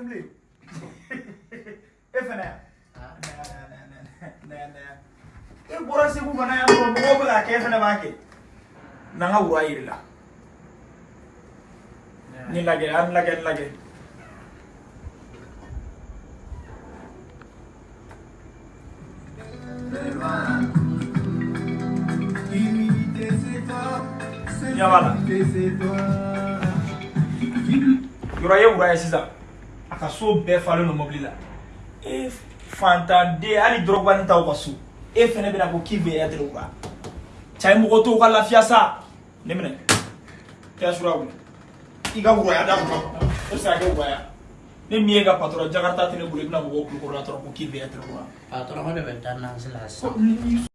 Assembly F नया नया नया नया नया नया एक बोरा से को बनाया तो वो बोला के एफ़ ने बाके नंगा हुआ ही रिला नहीं लगे अन लगे अन लगे Ya wala. Yura ye wura ye sisan. A ka so bɛɛ falen don mobili la. E fantanden hali dɔrɔgubanin t'aw ka so e fɛnɛ bɛna ko k'i bɛ être wura cɛ mɔgɔ t'o ka lafiya sa. Ne minɛ. Kɛ sura wuli. I ka wuraya da kɔnɔ. E bɛ se ka kɛ wuraya. Ne min ye ka patɔrɔn jakarta tɛ ne bolo i bɛna mɔgɔw kulo kɔrɔ la dɔrɔn ko k'i bɛ être wura Patron ko de bɛ taa nansi la sisan. Ko ni-